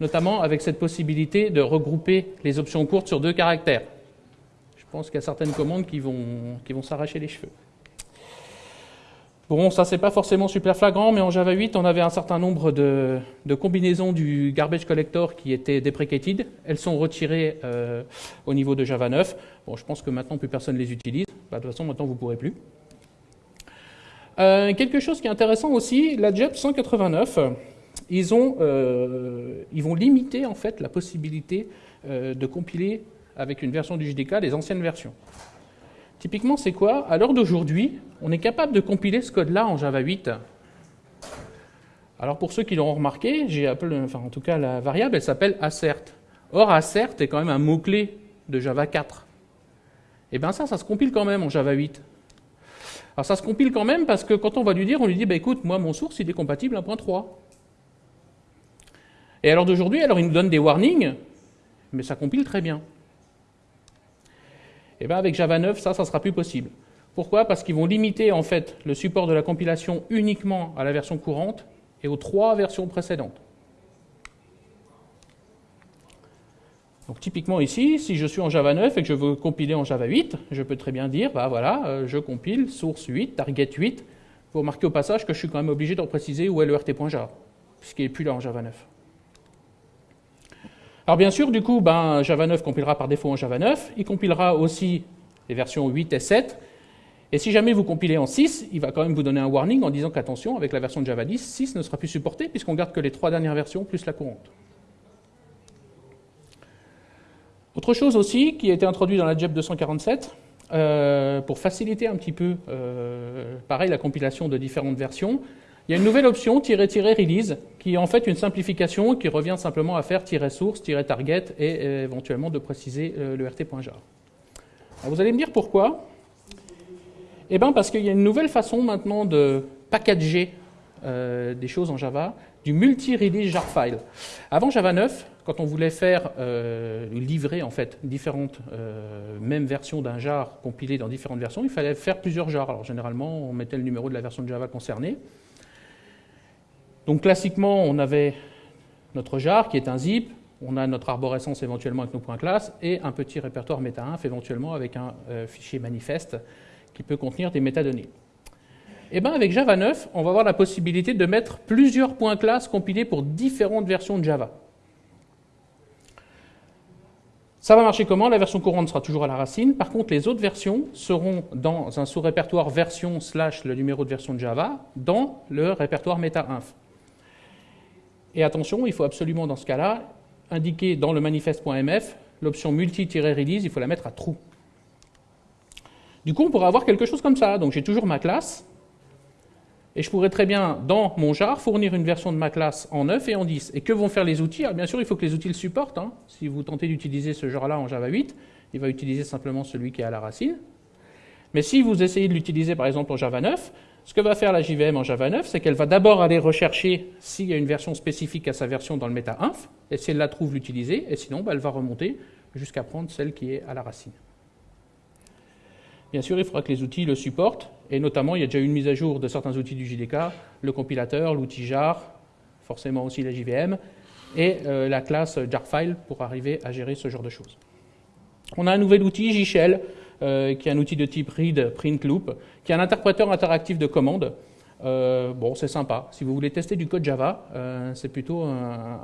notamment avec cette possibilité de regrouper les options courtes sur deux caractères. Je pense qu'il y a certaines commandes qui vont, qui vont s'arracher les cheveux. Bon, ça c'est pas forcément super flagrant, mais en Java 8, on avait un certain nombre de, combinaisons du garbage collector qui étaient deprecated. Elles sont retirées euh, au niveau de Java 9. Bon, je pense que maintenant plus personne les utilise. Bah, de toute façon, maintenant vous ne pourrez plus. Euh, quelque chose qui est intéressant aussi, la JEP 189, ils, ont, euh, ils vont limiter en fait la possibilité de compiler avec une version du JDK les anciennes versions. Typiquement, c'est quoi? À l'heure d'aujourd'hui, on est capable de compiler ce code-là en Java 8. Alors pour ceux qui l'auront remarqué, j'ai appelé, enfin en tout cas la variable, elle s'appelle assert. Or assert est quand même un mot-clé de Java 4. Et eh bien ça, ça se compile quand même en Java 8. Alors ça se compile quand même parce que quand on va lui dire, on lui dit, bah, écoute, moi mon source il est compatible 1.3. Et alors d'aujourd'hui, alors il nous donne des warnings, mais ça compile très bien. Eh bien avec Java 9, ça, ça sera plus possible. Pourquoi? Parce qu'ils vont limiter en fait le support de la compilation uniquement à la version courante et aux trois versions précédentes. Donc typiquement ici, si je suis en Java 9 et que je veux compiler en Java 8, je peux très bien dire, bah voilà, euh, je compile source 8, target 8. Vous remarquez au passage que je suis quand même obligé de préciser où est le rt.jar, puisqu'il n'est plus là en Java 9. Alors bien sûr, du coup, ben, Java 9 compilera par défaut en Java 9, il compilera aussi les versions 8 et 7, et si jamais vous compilez en 6, il va quand même vous donner un warning en disant qu'attention, avec la version de Java 10, 6 ne sera plus supporté puisqu'on garde que les trois dernières versions plus la courante. Autre chose aussi qui a été introduit dans la JEP 247, euh, pour faciliter un petit peu, euh, pareil, la compilation de différentes versions, il y a une nouvelle option, "-release", qui est en fait une simplification qui revient simplement à faire "-source", "-target" et euh, éventuellement de préciser le rt.jar. Vous allez me dire pourquoi? Eh bien parce qu'il y a une nouvelle façon maintenant de packager des choses en Java, du multi-release jar file. Avant Java 9, quand on voulait faire euh, livrer en fait différentes euh, mêmes versions d'un jar compilé dans différentes versions, il fallait faire plusieurs jars. Alors généralement, on mettait le numéro de la version de Java concernée. Donc classiquement, on avait notre jar qui est un zip, on a notre arborescence éventuellement avec nos points classes et un petit répertoire meta-inf éventuellement avec un euh, fichier manifeste qui peut contenir des métadonnées. Et eh bien avec Java 9, on va avoir la possibilité de mettre plusieurs points classes compilés pour différentes versions de Java. Ça va marcher comment? La version courante sera toujours à la racine. Par contre, les autres versions seront dans un sous-répertoire version slash le numéro de version de Java dans le répertoire meta-inf. Et attention, il faut absolument dans ce cas-là indiquer dans le manifeste.mf l'option multi-release, il faut la mettre à true. Du coup, on pourra avoir quelque chose comme ça. Donc j'ai toujours ma classe, et je pourrais très bien, dans mon jar, fournir une version de ma classe en 9 et en 10. Et que vont faire les outils? Bien sûr, il faut que les outils le supportent. Hein. Si vous tentez d'utiliser ce genre-là en Java 8, il va utiliser simplement celui qui est à la racine. Mais si vous essayez de l'utiliser par exemple en Java 9, ce que va faire la JVM en Java 9, c'est qu'elle va d'abord aller rechercher s'il y a une version spécifique à sa version dans le meta-inf, et si elle la trouve, l'utiliser, et sinon bah, elle va remonter jusqu'à prendre celle qui est à la racine. Bien sûr, il faudra que les outils le supportent, et notamment, il y a déjà eu une mise à jour de certains outils du JDK, le compilateur, l'outil jar, forcément aussi la JVM, et euh, la classe jarfile pour arriver à gérer ce genre de choses. On a un nouvel outil, JShell, euh, qui est un outil de type read print loop, qui est un interpréteur interactif de commandes. Euh, bon, c'est sympa. Si vous voulez tester du code Java, c'est plutôt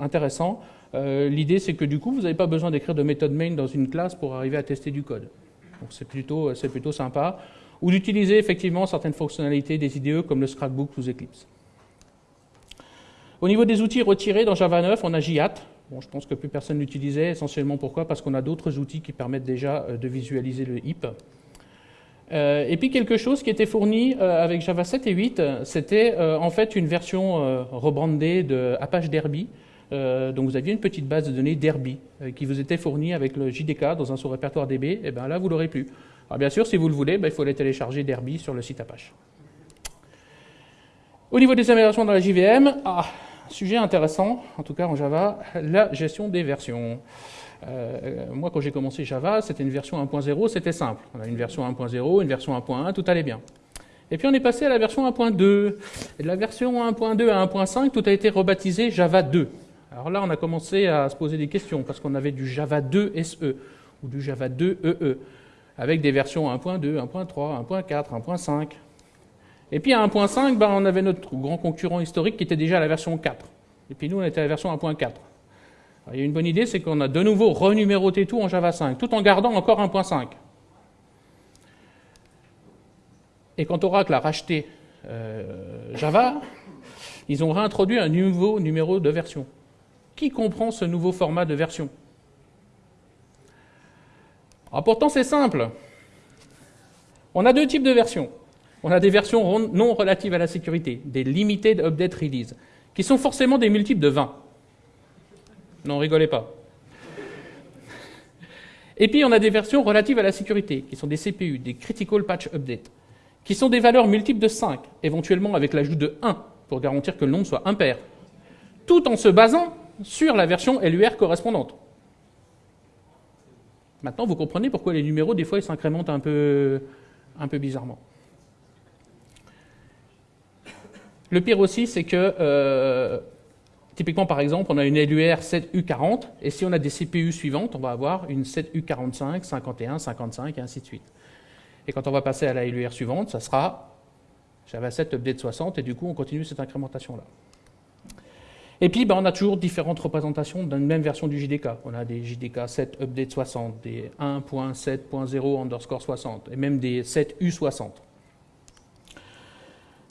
intéressant. L'idée, c'est que du coup, vous n'avez pas besoin d'écrire de méthode main dans une classe pour arriver à tester du code. Donc c'est plutôt, plutôt sympa. Ou d'utiliser effectivement certaines fonctionnalités des IDE comme le Scrapbook ou Eclipse. Au niveau des outils retirés dans Java 9, on a JAT. Bon, je pense que plus personne l'utilisait, essentiellement pourquoi? Parce qu'on a d'autres outils qui permettent déjà euh, de visualiser le HIP. Euh, et puis quelque chose qui était fourni euh, avec Java 7 et 8, c'était en fait une version rebrandée de Apache Derby, donc vous aviez une petite base de données Derby qui vous était fournie avec le JDK dans un sous-répertoire DB, et eh bien là vous l'aurez plus. Alors bien sûr, si vous le voulez, ben, il faut aller télécharger Derby sur le site Apache. Au niveau des améliorations dans la JVM, ah, sujet intéressant, en tout cas en Java, la gestion des versions. Euh, moi, quand j'ai commencé Java, c'était une version 1.0, c'était simple. On a une version 1.0, une version 1.1, tout allait bien. Et puis on est passé à la version 1.2. Et de la version 1.2 à 1.5, tout a été rebaptisé Java 2. Alors là, on a commencé à se poser des questions parce qu'on avait du Java 2 SE ou du Java 2 EE avec des versions 1.2, 1.3, 1.4, 1.5. Et puis à 1.5, ben, on avait notre grand concurrent historique qui était déjà à la version 4. Et puis nous, on était à la version 1.4. Il y a une bonne idée, c'est qu'on a de nouveau renuméroté tout en Java 5, tout en gardant encore 1.5. Et quand Oracle a racheté euh, Java, ils ont réintroduit un nouveau numéro de version. Qui comprend ce nouveau format de version? Ah, Pourtant, c'est simple. On a deux types de versions. On a des versions non relatives à la sécurité, des Limited Update Release, qui sont forcément des multiples de 20. Non, rigolez pas. Et puis, on a des versions relatives à la sécurité, qui sont des CPU, des Critical Patch Update, qui sont des valeurs multiples de 5, éventuellement avec l'ajout de 1, pour garantir que le nombre soit impair, tout en se basant sur la version LUR correspondante. Maintenant, vous comprenez pourquoi les numéros, des fois, ils s'incrémentent un peu, un peu bizarrement. Le pire aussi, c'est que, euh, typiquement, par exemple, on a une LUR 7U40, et si on a des CPU suivantes, on va avoir une 7U45, 51, 55, et ainsi de suite. Et quand on va passer à la LUR suivante, ça sera Java 7 update 60, et du coup, on continue cette incrémentation-là. Et puis, ben, on a toujours différentes représentations d'une même version du JDK. On a des JDK 7 update 60, des 1.7.0 underscore 60, et même des 7U60.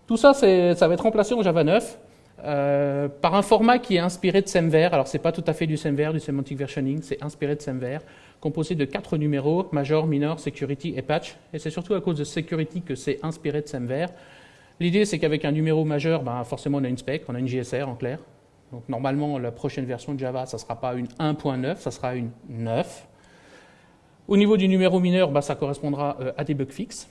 Tout ça, ça va être remplacé en Java 9 euh, par un format qui est inspiré de SemVer. Alors, ce n'est pas tout à fait du SemVer, du Semantic Versioning, c'est inspiré de SemVer, composé de quatre numéros, Major, Minor, Security et Patch. Et c'est surtout à cause de Security que c'est inspiré de SemVer. L'idée, c'est qu'avec un numéro majeur, ben, forcément, on a une spec, on a une JSR en clair. Donc, normalement, la prochaine version de Java, ça ne sera pas une 1.9, ça sera une 9. Au niveau du numéro mineur, ben, ça correspondra euh, à des bugs fixes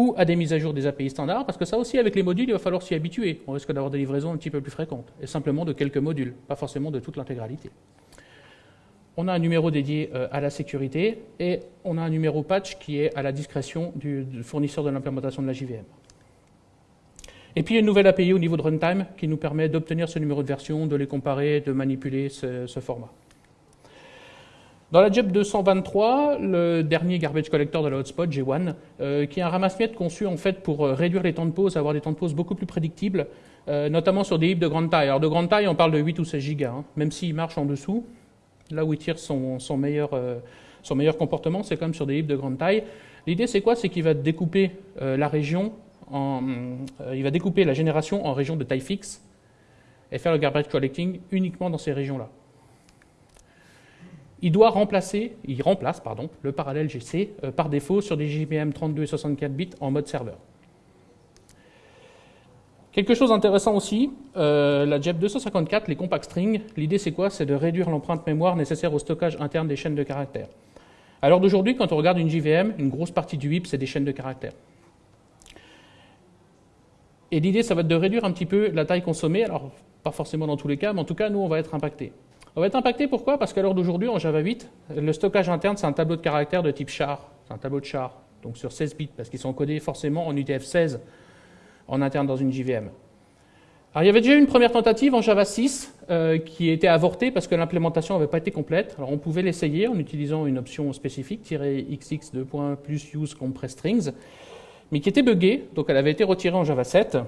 ou à des mises à jour des API standards, parce que ça aussi, avec les modules, il va falloir s'y habituer. On risque d'avoir des livraisons un petit peu plus fréquentes, et simplement de quelques modules, pas forcément de toute l'intégralité. On a un numéro dédié euh, à la sécurité, et on a un numéro patch qui est à la discrétion du, fournisseur de l'implémentation de la JVM. Et puis une nouvelle API au niveau de runtime qui nous permet d'obtenir ce numéro de version, de les comparer, de manipuler ce format. Dans la JEP 223, le dernier garbage collector de la hotspot, G1, euh, qui est un ramasse-miettes conçu en fait pour euh, réduire les temps de pause, avoir des temps de pause beaucoup plus prédictibles, euh, notamment sur des heaps de grande taille. Alors de grande taille, on parle de 8 ou 16 gigas, hein, même s'il marche en dessous. Là où il tire son, meilleur, son meilleur comportement, c'est quand même sur des heaps de grande taille. L'idée, c'est quoi? C'est qu'il va découper la région en, il va découper la génération en régions de taille fixe et faire le garbage collecting uniquement dans ces régions-là il doit remplacer, il remplace le parallèle GC euh, par défaut sur des JVM 32 et 64 bits en mode serveur. Quelque chose d'intéressant aussi, euh, la JEP 254, les compact strings, l'idée c'est quoi? C'est de réduire l'empreinte mémoire nécessaire au stockage interne des chaînes de caractères. Alors d'aujourd'hui, quand on regarde une JVM, une grosse partie du WIP, c'est des chaînes de caractères. Et l'idée, ça va être de réduire un petit peu la taille consommée, alors pas forcément dans tous les cas, mais en tout cas, nous, on va être impacté. On va être impacté pourquoi? Parce qu'à l'heure d'aujourd'hui, en Java 8, le stockage interne, c'est un tableau de caractères de type char. C'est un tableau de char, donc sur 16 bits, parce qu'ils sont codés forcément en UTF-16 en interne dans une JVM. Alors, il y avait déjà une première tentative en Java 6 euh, qui était avortée parce que l'implémentation n'avait pas été complète. Alors, on pouvait l'essayer en utilisant une option spécifique, xx 2 plus use compress strings, mais qui était buggée, donc elle avait été retirée en Java 7.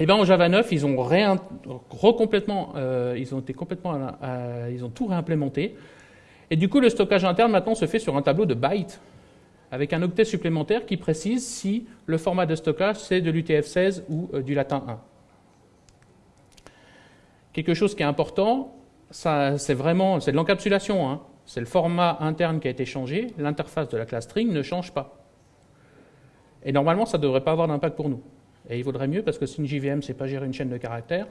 Eh bien en Java 9, ils ont, euh, ils ont été complètement, ils ont tout réimplémenté. Et du coup, le stockage interne maintenant se fait sur un tableau de bytes, avec un octet supplémentaire qui précise si le format de stockage c'est de l'UTF-16 ou euh, du latin 1. Quelque chose qui est important, c'est vraiment c'est de l'encapsulation. Hein. C'est le format interne qui a été changé, l'interface de la classe string ne change pas. Et normalement, ça ne devrait pas avoir d'impact pour nous. Et il vaudrait mieux parce que si une JVM, c'est pas gérer une chaîne de caractères.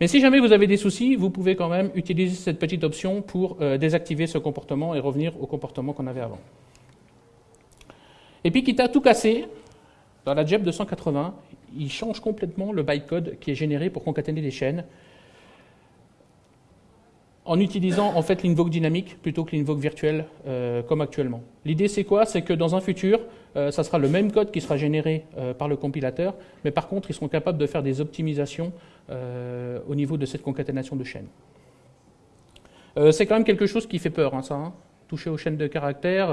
Mais si jamais vous avez des soucis, vous pouvez quand même utiliser cette petite option pour euh, désactiver ce comportement et revenir au comportement qu'on avait avant. Et puis, quitte à tout casser, dans la JEP 280, il change complètement le bytecode qui est généré pour concaténer les chaînes en utilisant en fait l'invoke dynamique plutôt que l'invoke virtuel euh, comme actuellement. L'idée c'est quoi? C'est que dans un futur, euh, ça sera le même code qui sera généré euh, par le compilateur, mais par contre ils seront capables de faire des optimisations au niveau de cette concaténation de chaînes. c'est quand même quelque chose qui fait peur, hein, ça. Hein. Toucher aux chaînes de caractères,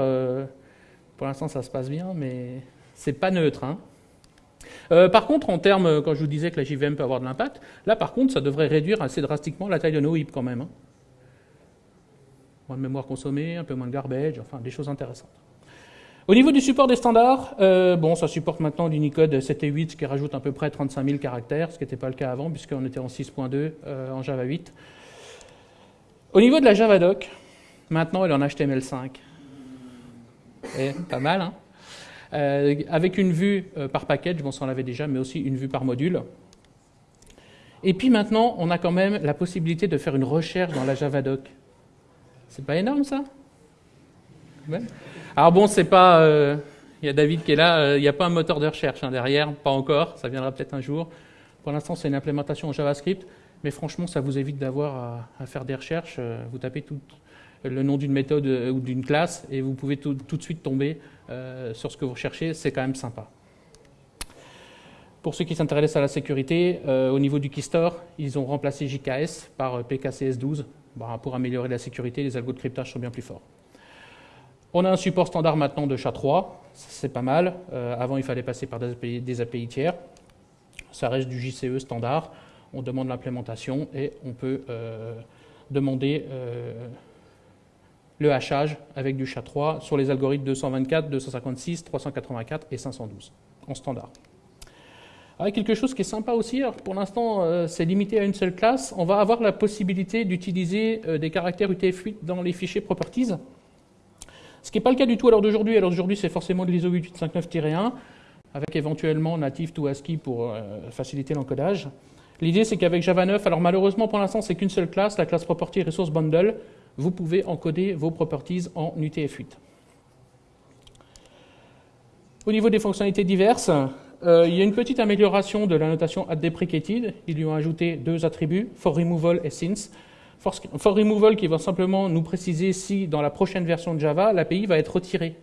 pour l'instant ça se passe bien, mais c'est pas neutre. Hein. par contre, en termes, quand je vous disais que la JVM peut avoir de l'impact, là par contre, ça devrait réduire assez drastiquement la taille de nos HIP quand même moins de mémoire consommée, un peu moins de garbage, enfin des choses intéressantes. Au niveau du support des standards, euh, bon, ça supporte maintenant l'Unicode 7 et 8 qui rajoute à peu près 35 000 caractères, ce qui n'était pas le cas avant puisqu'on était en 6.2 euh, en Java 8. Au niveau de la Javadoc, maintenant elle est en HTML5. Et, pas mal, hein euh, Avec une vue par package, bon, ça on l'avait déjà, mais aussi une vue par module. Et puis maintenant, on a quand même la possibilité de faire une recherche dans la Javadoc. C'est pas énorme ça? Alors bon, c'est pas. Euh, il y a David qui est là, euh, il n'y a pas un moteur de recherche hein, derrière, pas encore, ça viendra peut-être un jour. Pour l'instant, c'est une implémentation en JavaScript, mais franchement, ça vous évite d'avoir à, faire des recherches. Euh, vous tapez le nom d'une méthode ou d'une classe et vous pouvez tout, de suite tomber sur ce que vous recherchez. C'est quand même sympa. Pour ceux qui s'intéressent à la sécurité, au niveau du Keystore, ils ont remplacé JKS par PKCS12 bah, pour améliorer la sécurité. Les algos de cryptage sont bien plus forts. On a un support standard maintenant de SHA-3, c'est pas mal. avant, il fallait passer par des API tiers ça reste du JCE standard. On demande l'implémentation et on peut euh, demander euh, le hachage avec du SHA-3 sur les algorithmes 224, 256, 384 et 512 en standard. Avec quelque chose qui est sympa aussi, pour l'instant euh, c'est limité à une seule classe, on va avoir la possibilité d'utiliser des caractères UTF-8 dans les fichiers properties. Ce qui n'est pas le cas du tout à l'heure d'aujourd'hui. À l'heure d'aujourd'hui, c'est forcément de l'ISO 8859-1 avec éventuellement native to ASCII pour euh, faciliter l'encodage. L'idée, c'est qu'avec Java 9, alors malheureusement pour l'instant, c'est qu'une seule classe, la classe Property Resource Bundle, vous pouvez encoder vos properties en UTF-8. Au niveau des fonctionnalités diverses, euh, il y a une petite amélioration de la notation deprecated. Ils lui ont ajouté deux attributs, for removal et since. For, removal qui va simplement nous préciser si dans la prochaine version de Java, l'API va être retirée.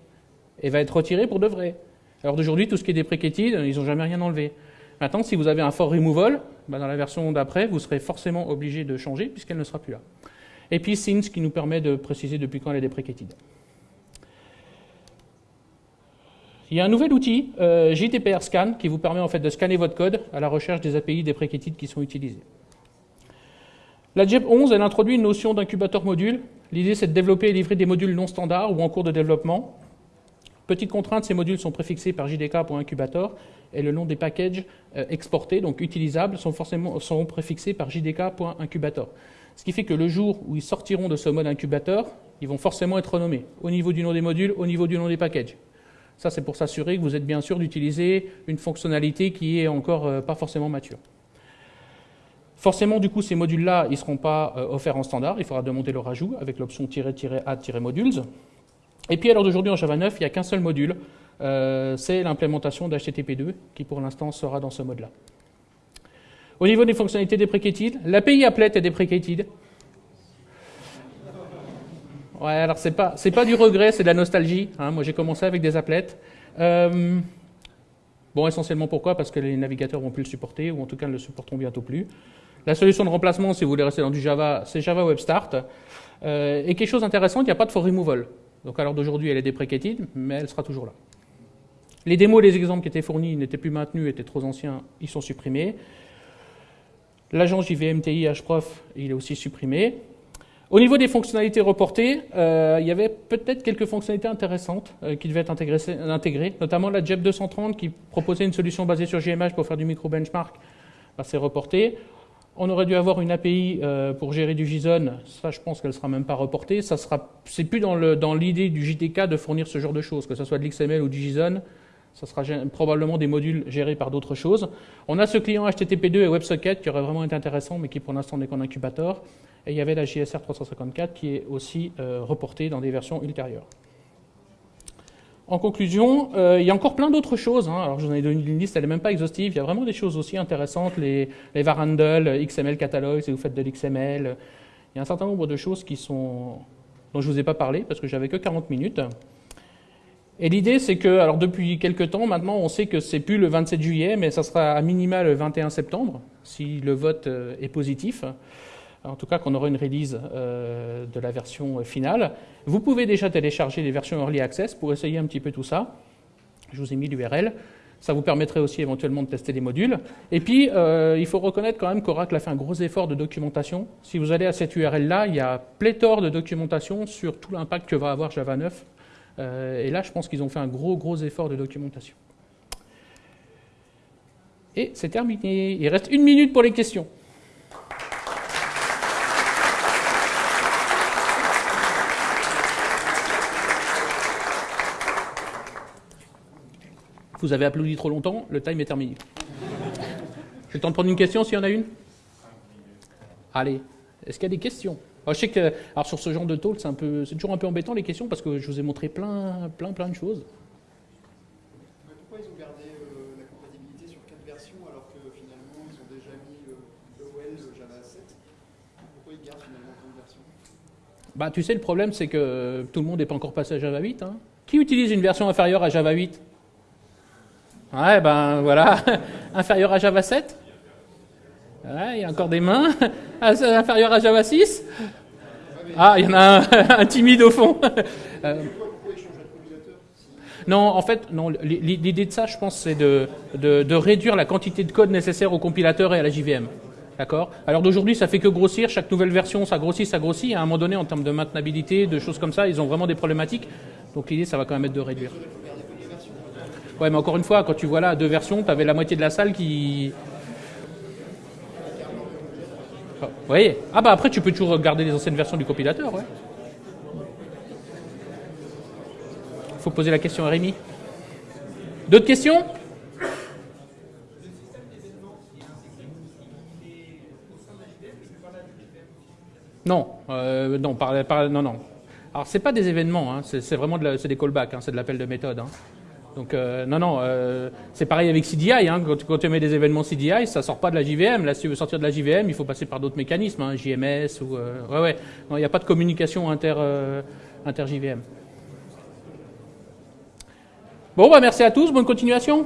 Et va être retirée pour de vrai. Alors d'aujourd'hui, tout ce qui est deprecated, ils n'ont jamais rien enlevé. Maintenant, si vous avez un for removal, bah, dans la version d'après, vous serez forcément obligé de changer puisqu'elle ne sera plus là. Et puis since qui nous permet de préciser depuis quand elle est deprecated. Il y a un nouvel outil, euh, JTPR Scan, qui vous permet en fait de scanner votre code à la recherche des API deprecated qui sont utilisés. La JEP 11, elle introduit une notion d'incubateur module. L'idée, c'est de développer et livrer des modules non standards ou en cours de développement Petite contrainte, ces modules sont préfixés par JDK.incubator et le nom des packages euh, exportés, donc utilisables, sont, forcément, sont préfixés par JDK.incubator. Ce qui fait que le jour où ils sortiront de ce mode incubateur, ils vont forcément être renommés au niveau du nom des modules, au niveau du nom des packages. Ça, c'est pour s'assurer que vous êtes bien sûr d'utiliser une fonctionnalité qui est encore euh, pas forcément mature. Forcément, du coup, ces modules-là, ils ne seront pas euh, offerts en standard. Il faudra demander leur ajout avec l'option "-add-modules". Et puis à l'heure d'aujourd'hui en Java 9, il n'y a qu'un seul module, euh, c'est l'implémentation d'HTTP2 qui pour l'instant sera dans ce mode-là. Au niveau des fonctionnalités deprecated, l'API applet est deprecated. Ouais, alors c'est pas, pas du regret, c'est de la nostalgie. Hein. Moi j'ai commencé avec des applets. Euh, bon, essentiellement pourquoi? Parce que les navigateurs vont plus le supporter, ou en tout cas ne le supporteront bientôt plus. La solution de remplacement, si vous voulez rester dans du Java, c'est Java Web Start. Euh, et quelque chose d'intéressant, il n'y a pas de for removal. Donc à l'heure d'aujourd'hui, elle est deprecated, mais elle sera toujours là. Les démos, les exemples qui étaient fournis n'étaient plus maintenus, étaient trop anciens, ils sont supprimés. L'agent JVMTI HProf, il est aussi supprimé. Au niveau des fonctionnalités reportées, euh, il y avait peut-être quelques fonctionnalités intéressantes euh, qui devaient être intégrées, notamment la JEP 230 qui proposait une solution basée sur GMH pour faire du micro-benchmark. Bah, c'est reporté. On aurait dû avoir une API euh, pour gérer du JSON. Ça, je pense qu'elle ne sera même pas reportée. Ça sera, c'est plus dans l'idée du JTK de fournir ce genre de choses, que ce soit de l'XML ou du JSON. Ça sera probablement des modules gérés par d'autres choses. On a ce client HTTP2 et WebSocket qui aurait vraiment été intéressant, mais qui pour l'instant n'est qu'en incubateur. Et il y avait la JSR 354 qui est aussi euh, reportée dans des versions ultérieures. En conclusion, euh, il y a encore plein d'autres choses. Hein. Alors, je vous en ai donné une liste, elle n'est même pas exhaustive. Il y a vraiment des choses aussi intéressantes, les, les varandles, XML catalogue, si vous faites de l'XML. Il y a un certain nombre de choses qui sont, dont je ne vous ai pas parlé parce que j'avais que 40 minutes. Et l'idée, c'est que, alors depuis quelques temps, maintenant, on sait que c'est plus le 27 juillet, mais ça sera à minima le 21 septembre, si le vote euh, est positif en tout cas qu'on aura une release euh, de la version finale. Vous pouvez déjà télécharger les versions Early Access pour essayer un petit peu tout ça. Je vous ai mis l'URL. Ça vous permettrait aussi éventuellement de tester les modules. Et puis, euh, il faut reconnaître quand même qu'Oracle a fait un gros effort de documentation. Si vous allez à cette URL-là, il y a pléthore de documentation sur tout l'impact que va avoir Java 9. Euh, et là, je pense qu'ils ont fait un gros, gros effort de documentation. Et c'est terminé. Il reste une minute pour les questions. Vous avez applaudi trop longtemps, le time est terminé. J'ai le temps de prendre une question s'il y en a une? Allez, est-ce qu'il y a des questions? Je sais que alors sur ce genre de talk, c'est, un peu, c'est toujours un peu embêtant les questions parce que je vous ai montré plein, plein, plein de choses. pourquoi ils ont gardé euh, la compatibilité sur quatre versions alors que finalement ils ont déjà mis le OL Java 7 Pourquoi ils gardent finalement quatre versions? Bah, tu sais, le problème, c'est que tout le monde n'est pas encore passé à Java 8. hein. Qui utilise une version inférieure à Java 8 Ouais, ben voilà. inférieure à Java 7 Ouais, il y a encore des mains. Ah, inférieur à Java 6 Ah, il y en a un, timide au fond. Euh, non, en fait, non. L'idée de ça, je pense, c'est de, de, de réduire la quantité de code nécessaire au compilateur et à la JVM. D'accord? Alors d'aujourd'hui, ça fait que grossir. Chaque nouvelle version, ça grossit, ça grossit. À un moment donné, en termes de maintenabilité, de choses comme ça, ils ont vraiment des problématiques. Donc l'idée, ça va quand même être de réduire. Ouais, mais encore une fois, quand tu vois là deux versions, tu avais la moitié de la salle qui. Vous voyez Ah bah après, tu peux toujours garder les anciennes versions du compilateur, ouais. Faut poser la question à Rémi. D'autres questions? Non, euh, non, par, par- non, non. Alors c'est pas des événements, hein, c'est vraiment de la- des callbacks, hein, c'est de l'appel de méthode. hein. Donc euh, non, non, euh, c'est pareil avec CDI. Hein, quand, quand tu mets des événements CDI, ça sort pas de la JVM. Là, si tu veux sortir de la JVM, il faut passer par d'autres mécanismes, hein, JMS ou euh, ouais, ouais. Il n'y a pas de communication inter euh, inter JVM. Bon, bah merci à tous, bonne continuation.